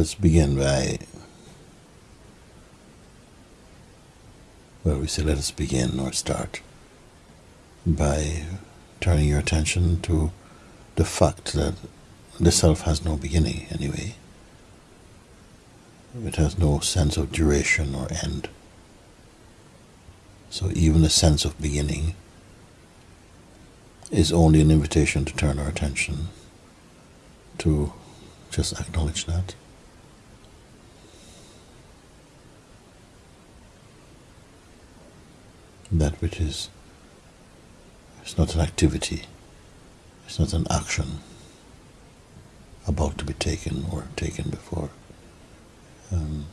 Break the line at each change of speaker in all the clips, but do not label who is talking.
let us begin by, well, we say let us begin or start by turning your attention to the fact that the self has no beginning anyway. It has no sense of duration or end. So even the sense of beginning is only an invitation to turn our attention to just acknowledge that. That which is, it's not an activity, it's not an action about to be taken or taken before. Um,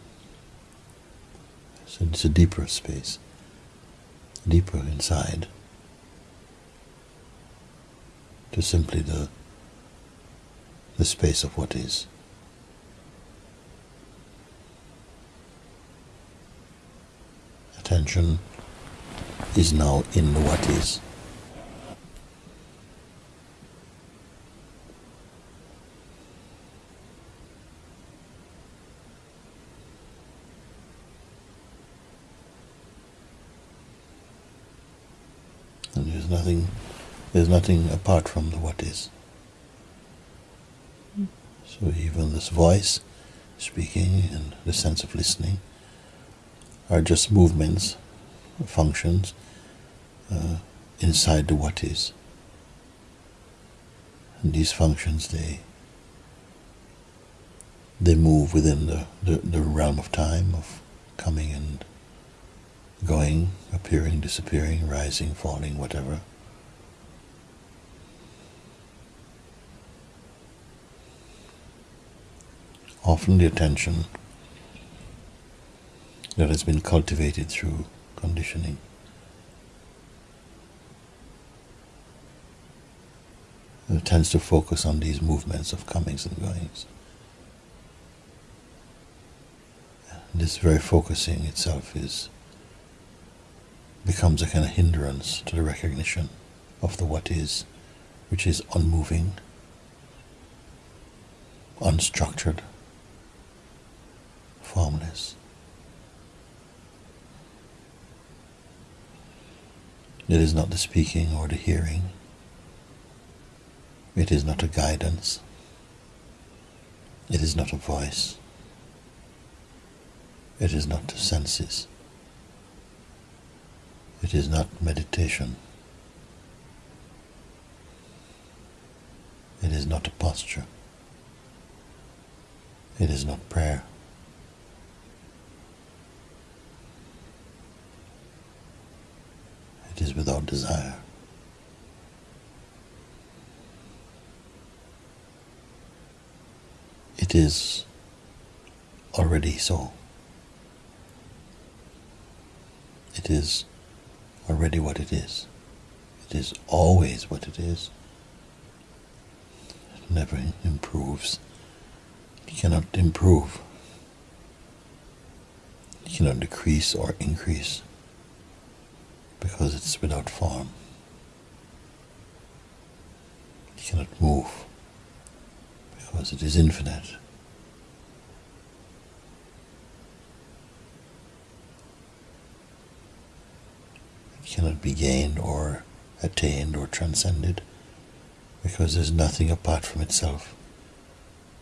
so it's a deeper space, deeper inside to simply the the space of what is. Attention is now in what is. And there's nothing there's nothing apart from the what is. So even this voice speaking and the sense of listening are just movements, functions uh, inside the what is. And these functions, they they move within the, the, the realm of time of coming and going, appearing, disappearing, rising, falling, whatever. often the attention that has been cultivated through conditioning. It tends to focus on these movements of comings and goings. This very focusing itself is becomes a kind of hindrance to the recognition of the what is, which is unmoving, unstructured, formless. It is not the speaking or the hearing. It is not a guidance. It is not a voice. It is not the senses. It is not meditation. It is not a posture. It is not prayer. It is without desire. It is already so. It is already what it is. It is always what it is. It never improves. It cannot improve. It cannot decrease or increase because it's without form. It cannot move because it is infinite. It cannot be gained or attained or transcended because there's nothing apart from itself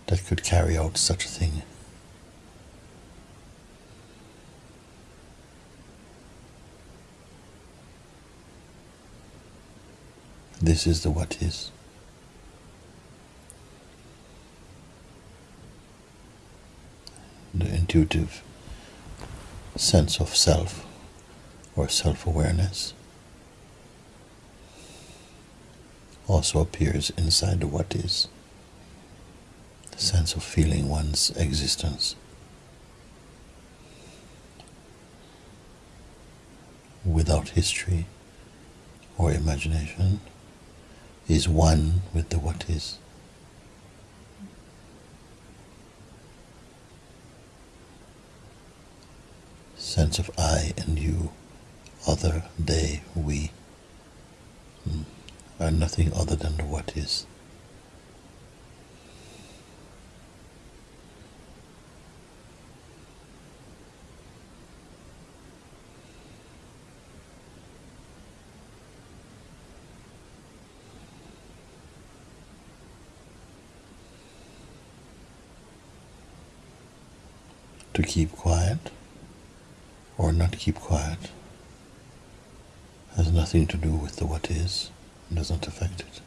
that could carry out such a thing. This is the what is. The intuitive sense of self or self awareness also appears inside the what is. The sense of feeling one's existence. Without history or imagination is one with the what is. Sense of I and you, other, they, we, hmm, are nothing other than the what is. to keep quiet or not keep quiet has nothing to do with the what is and doesn't affect it.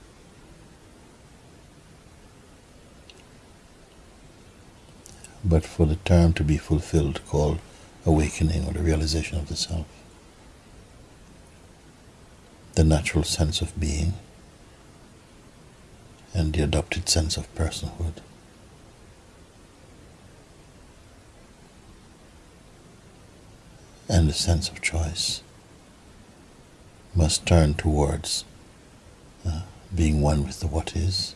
But for the term to be fulfilled, called awakening or the realization of the self, the natural sense of being, and the adopted sense of personhood. And the sense of choice must turn towards uh, being one with the what is.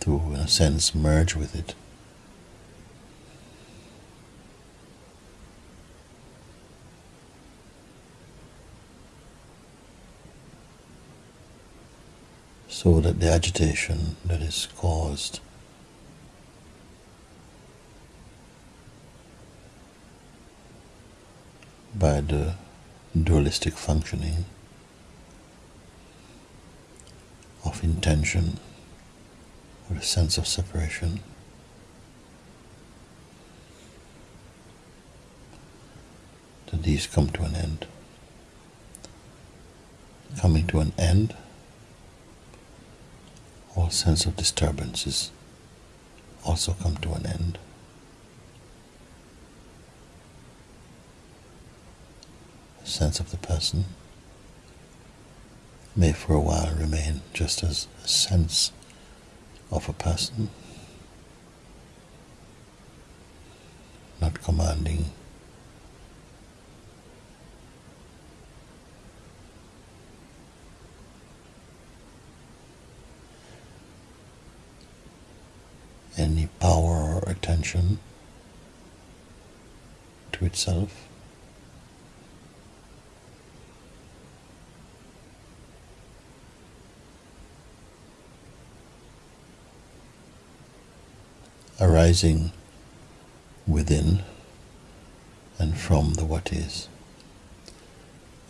To, in a sense, merge with it. So that the agitation that is caused by the dualistic functioning of intention or the sense of separation that these come to an end. Coming to an end all sense of disturbances also come to an end. The sense of the person may for a while remain just as a sense of a person, not commanding or attention to itself. Arising within and from the what is,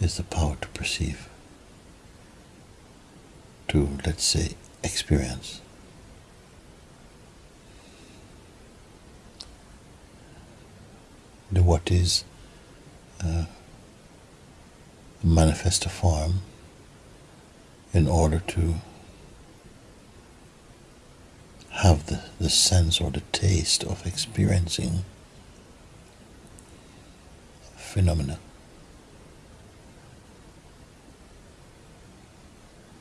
is the power to perceive, to, let's say, experience. The what is uh, manifest a form in order to have the, the sense or the taste of experiencing phenomena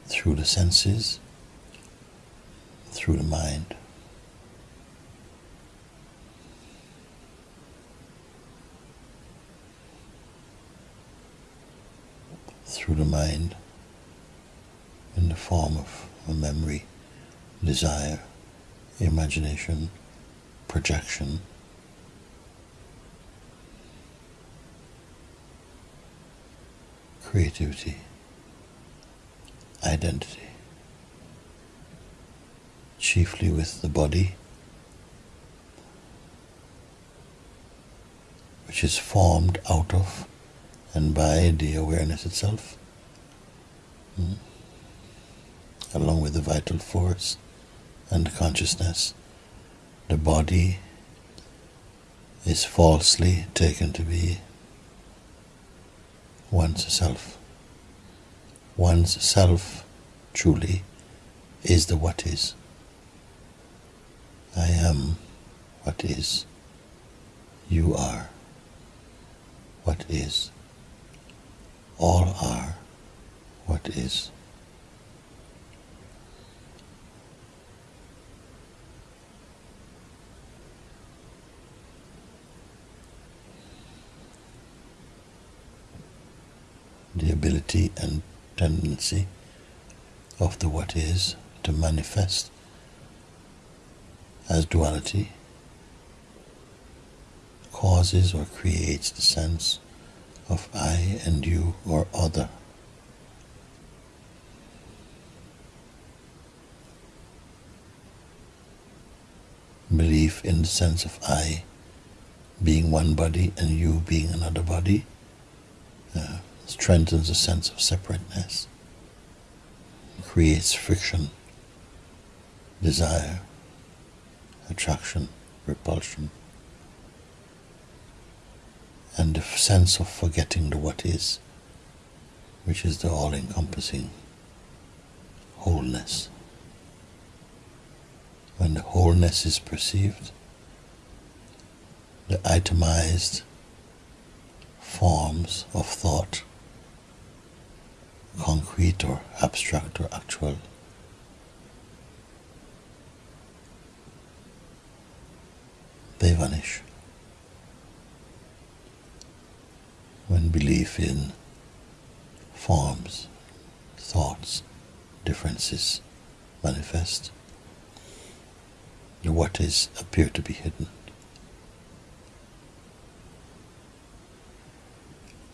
through the senses, through the mind. Through the mind in the form of a memory, desire, imagination, projection. Creativity, identity, chiefly with the body, which is formed out of and by the awareness itself, mm, along with the vital force and consciousness, the body is falsely taken to be one's self. One's self truly is the what is. I am what is. You are what is all are what is. The ability and tendency of the what is to manifest as duality causes or creates the sense of I and you or other. Belief in the sense of I being one body and you being another body uh, strengthens a sense of separateness creates friction, desire, attraction, repulsion, and the sense of forgetting the what is, which is the all encompassing wholeness. When the wholeness is perceived, the itemized forms of thought, concrete or abstract or actual, they vanish. When belief in forms, thoughts, differences manifest, the what is appear to be hidden.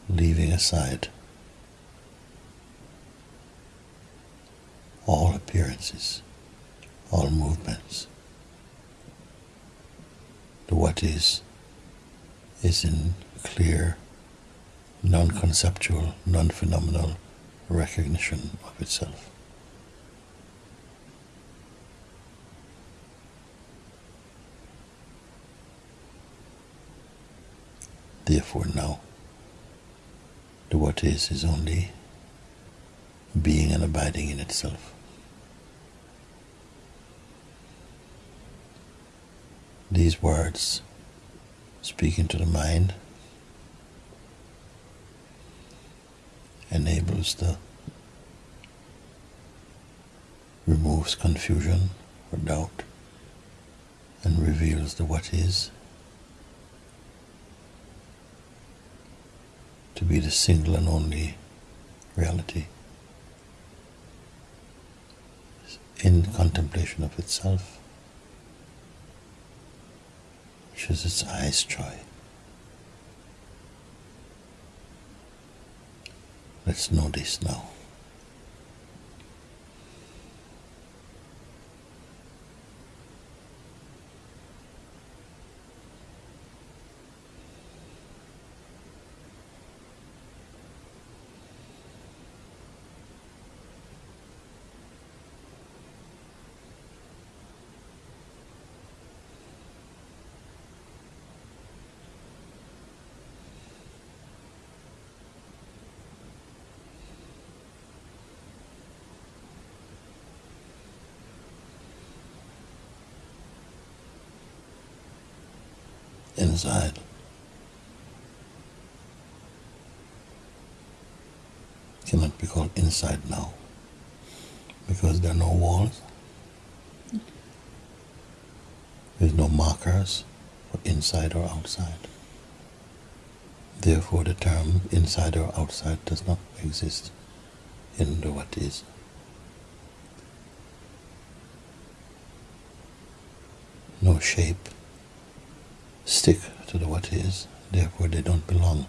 Leaving aside all appearances, all movements. The what is is in clear, non conceptual, non phenomenal recognition of itself. Therefore, now, the what is is only being and abiding in itself. These words speaking to the mind enables the removes confusion or doubt and reveals the what is to be the single and only reality in contemplation of itself, which is its highest joy. Let's know this now. Inside. Cannot be called inside now because there are no walls. There's no markers for inside or outside. Therefore, the term inside or outside does not exist in the what is. No shape stick to the what is, therefore they don't belong.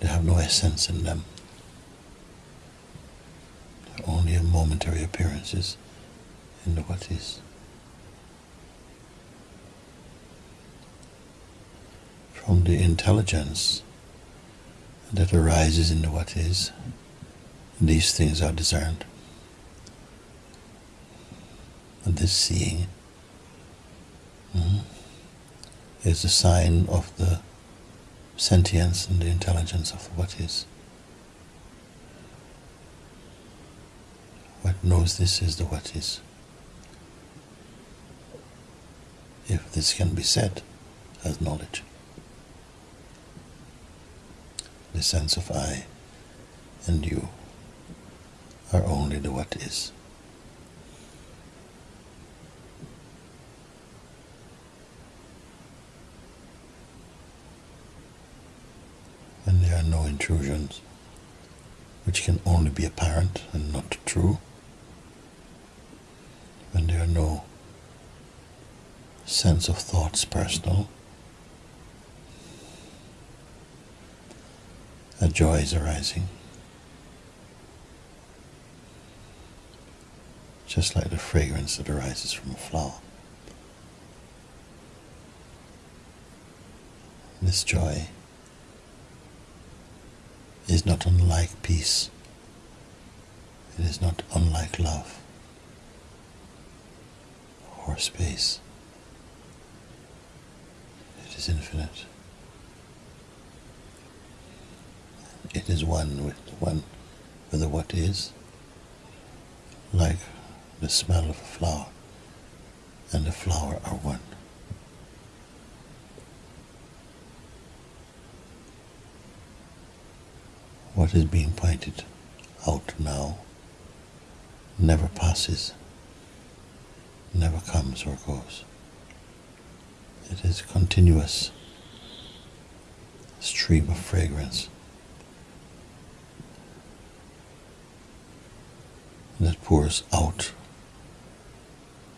They have no essence in them. They're only momentary appearances in the what is. From the intelligence that arises in the what is, these things are discerned. And this seeing mm, is a sign of the sentience and the intelligence of what is. What knows this is the what is. If this can be said as knowledge. The sense of I and you are only the what is. No intrusions, which can only be apparent and not true, when there are no sense of thoughts personal, a joy is arising. Just like the fragrance that arises from a flower. This joy is not unlike peace It is not unlike love or space. It is infinite. It is one with one with the what is, like the smell of a flower and the flower are one. What is being pointed out now never passes, never comes or goes. It is a continuous stream of fragrance that pours out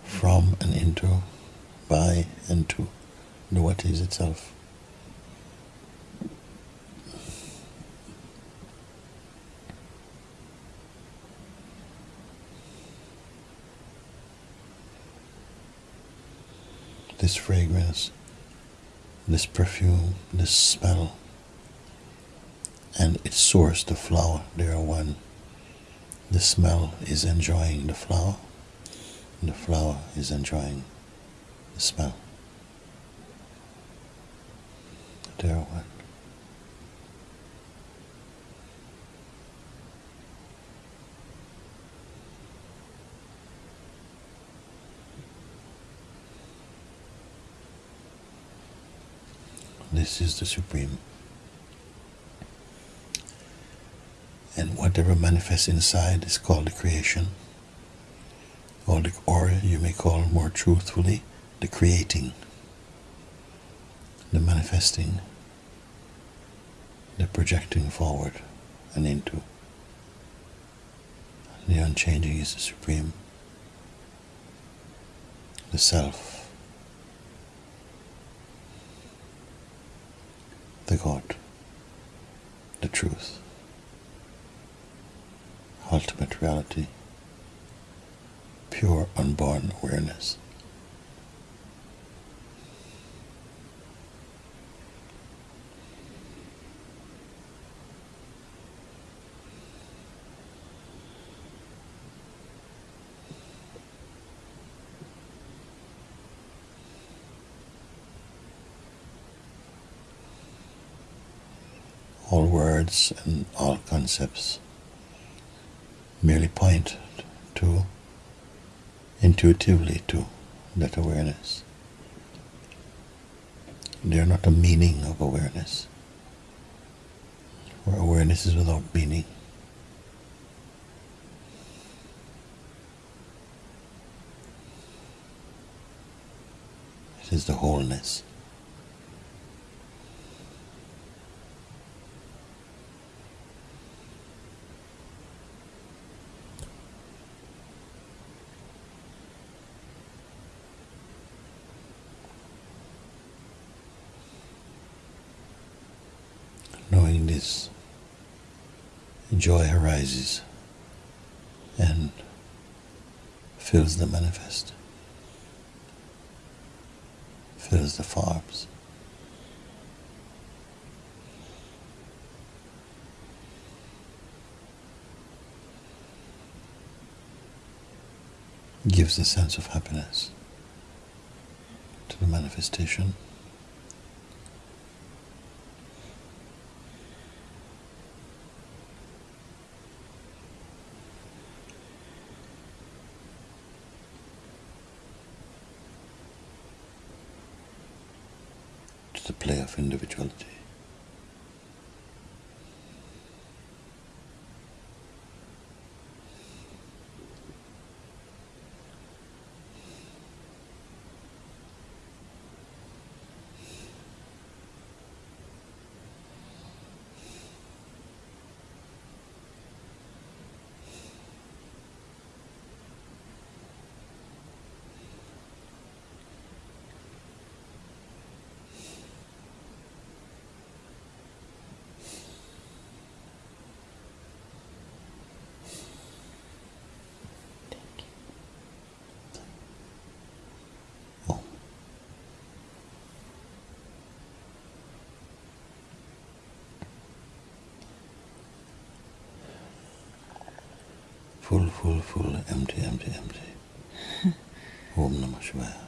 from and into, by and to the what is itself. This fragrance, this perfume, this smell, and its source, the flower, they are one. The smell is enjoying the flower, and the flower is enjoying the smell. They are one. This is the Supreme. And whatever manifests inside is called the creation, or, the, or you may call more truthfully the creating, the manifesting, the projecting forward and into. The unchanging is the Supreme, the Self, the God, the truth, ultimate reality, pure unborn awareness. All words and all concepts merely point to intuitively to that awareness. They are not a meaning of awareness, where awareness is without meaning. It is the wholeness. This, joy arises and fills the manifest, fills the farms. Gives a sense of happiness to the manifestation. to the play of individuality. Full, full, full, empty, empty, empty. Om Namah Shivaya.